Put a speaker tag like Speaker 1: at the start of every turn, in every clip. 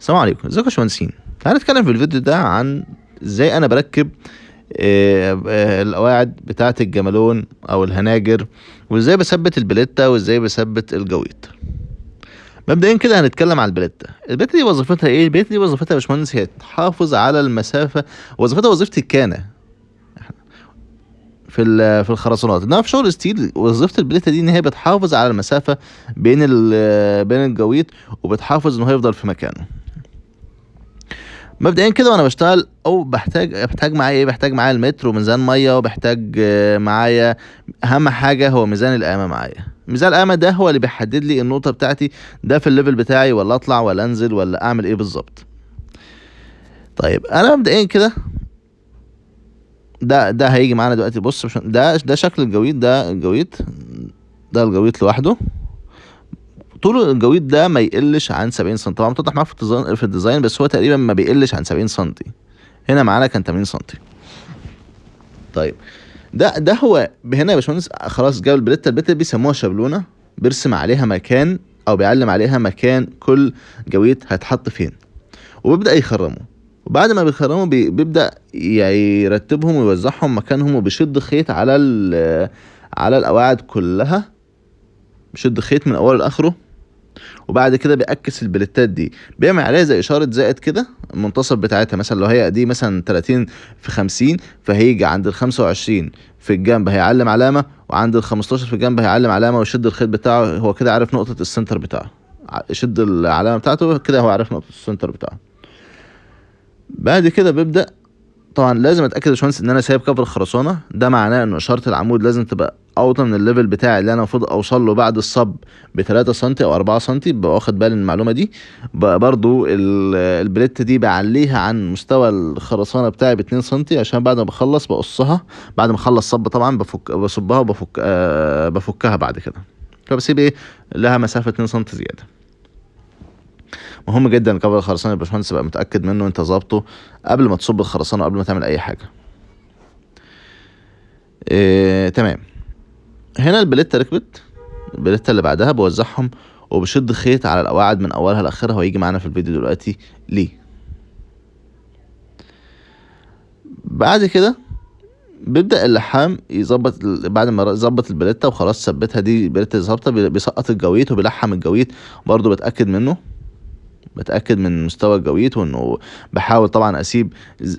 Speaker 1: السلام عليكم. ازيكم يا باشمهندسين؟ تعالى نتكلم في الفيديو ده عن إزاي أنا بركب آه، آه، القواعد بتاعة الجمالون أو الهناجر وازاي بثبت البليتة وازاي بثبت الجويط. مبدئيا كده هنتكلم عن البليتة. البليتة دي وظيفتها إيه؟ البليتة دي وظيفتها يا باشمهندس هي تحافظ على المسافة وظيفتها وظيفه الكانة. في في الخرسانات. انما في شغل ستيل وظيفة البليتة دي ان هي بتحافظ على المسافة بين بين الجويط وبتحافظ ان هو يفضل في مكانه. مبدئيا كده وأنا بشتغل أو بحتاج بحتاج معايا إيه؟ بحتاج معايا المتر وميزان مية وبحتاج آه، معايا أهم حاجة هو ميزان القامه معايا. ميزان القامه ده هو اللي بيحدد لي النقطة بتاعتي ده في ال level بتاعي ولا أطلع ولا أنزل ولا أعمل إيه بالظبط. طيب أنا مبدئيا كده ده ده هيجي معانا دلوقتي. بص ده ده شكل الجويد ده الجويد ده الجويد لوحده. طول الجويد ده ما يقلش عن 70 سم طبعا بتوضح معاك في ال design في ال design بس هو تقريبا ما بيقلش عن 70 سم هنا معانا كان 80 سم طيب ده ده هو هنا يا باشمهندس خلاص جاب البليتة. دي بيسموها شابلونة بيرسم عليها مكان أو بيعلم عليها مكان كل جويد هيتحط فين. وبيبدأ يخرمه. وبعد ما بيخرموا بي- بيبدأ يرتبهم ويوزعهم مكانهم وبيشد خيط على على القواعد كلها. بيشد خيط من أوله لآخره. وبعد كده بيعكس البليتات دي. بيعمل عليها زي إشارة زائد كده المنتصف بتاعتها مثلا لو هي دي مثلا 30 في 50 فهيجي عند ال 25 في الجنب هيعلم علامة وعند ال 15 في الجنب هيعلم علامة ويشد الخيط بتاعه هو كده عارف نقطة ال center بتاعه. يشد العلامة بتاعته كده هو عارف نقطة ال center بتاعه. بعد كده بيبدأ طبعا لازم أتأكد يا باشمهندس إن أنا سايب cover الخرسانة. ده معناه إن إشارة العمود لازم تبقى اوطى من ال level بتاعي اللي أنا المفروض أوصل له بعد الصب ب 3 سم أو 4 سم ببقى واخد بالي من المعلومة دي. برضو ال- ال plate دي بعليها عن مستوى الخرسانة بتاعي ب 2 سم عشان بعد ما بخلص بقصها. بعد ما أخلص صب طبعا بفك بصبها وبفك آه بفكها بعد كده. فبسيب إيه؟ لها مسافة 2 سم زيادة. مهم جدا كفر الخرسانة يا باشمهندس تبقى متأكد منه انت ظابطه قبل ما تصب الخرسانة قبل ما تعمل أي حاجة. إيه تمام. هنا البليتة ركبت. البليتة اللي بعدها بوزعهم وبشد خيط على القواعد من أولها لآخرها وهيجي معانا في الفيديو دلوقتي. ليه؟ بعد كده بيبدأ اللحام يظبط بعد ما يظبط البليتة وخلاص ثبتها دي البليتة ظابطة بي- بيسقط الجويت وبيلحم الجويت برضو بتأكد منه. بتاكد من مستوى الجويت وإنه بحاول طبعا أسيب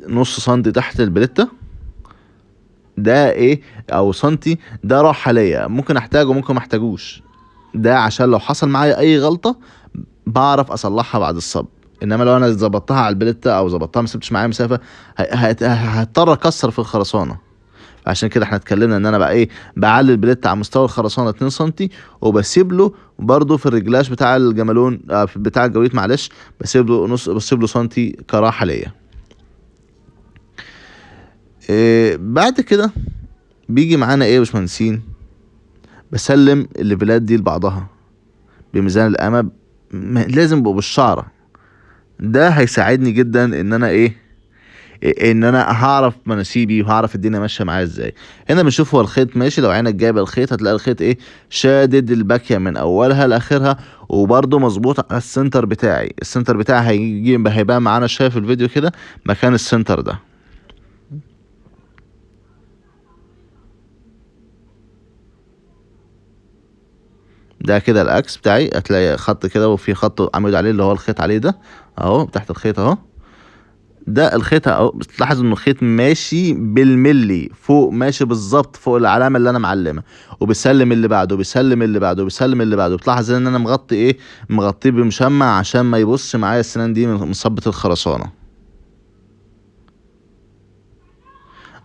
Speaker 1: نص سنتي تحت البليتة. ده إيه؟ أو سنتي ده راحه ليا ممكن أحتاجه ممكن ما أحتاجوش. ده عشان لو حصل معايا أي غلطة بعرف أصلحها بعد الصب. إنما لو أنا ظبطتها على البليتة أو ظبطتها ما سبتش معايا مسافة هضطر أكسر في الخرسانة. عشان كده إحنا اتكلمنا ان أنا بقى إيه بعلي ال plate على مستوى الخرسانة 2 سم وبسيب له برضه في الرجلاش بتاع الجمالون آه، بتاع الجويت معلش بسيب له نص بسيب له سنتي كراحة ليا. إيه بعد كده بيجي معانا إيه يا باشمهندسين؟ بسلم الليفلات دي لبعضها بميزان القامه لازم يبقوا بالشعرة. ده هيساعدني جدا إن أنا إيه إن أنا هعرف مناسيبي وهعرف الدنيا ماشية معايا إزاي. هنا بنشوف هو الخيط ماشي لو عينك جايبة الخيط هتلاقي الخيط إيه؟ شادد الباكية من أولها لآخرها وبرده مظبوط على ال center بتاعي. ال center بتاعي هيجي هيبقى معانا شايف الفيديو كده مكان ال center ده. ده كده الاكس بتاعي هتلاقي خط كده وفي خط عمود عليه اللي هو الخيط عليه ده أهو تحت الخيط أهو. ده الخيط أهو. بتلاحظ إنه الخيط ماشي بالملي فوق ماشي بالظبط فوق العلامة اللي أنا معلمها. وبيسلم اللي بعده بيسلم اللي بعده بيسلم اللي بعده. بتلاحظ إن أنا مغطي إيه؟ مغطيه بمشمع عشان ما يبص معايا السنان دي من صبة الخرسانة.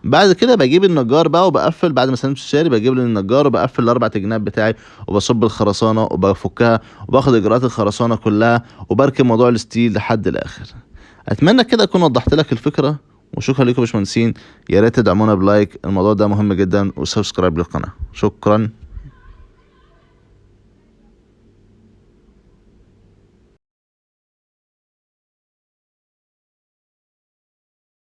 Speaker 1: بعد كده بجيب النجار بقى وبقفل بعد ما سلمت الشاري بجيب النجار وبقفل الأربع جناب بتاعي وبصب الخرسانة وبفكها وباخد إجراءات الخرسانة كلها وبركب موضوع ال steel لحد الآخر. أتمنى كده أكون وضحت لك الفكرة وشكرا لكم يا باشمهندسين. يا ريت تدعمونا ب like. الموضوع ده مهم جدا و subscribe للقناة. شكرا.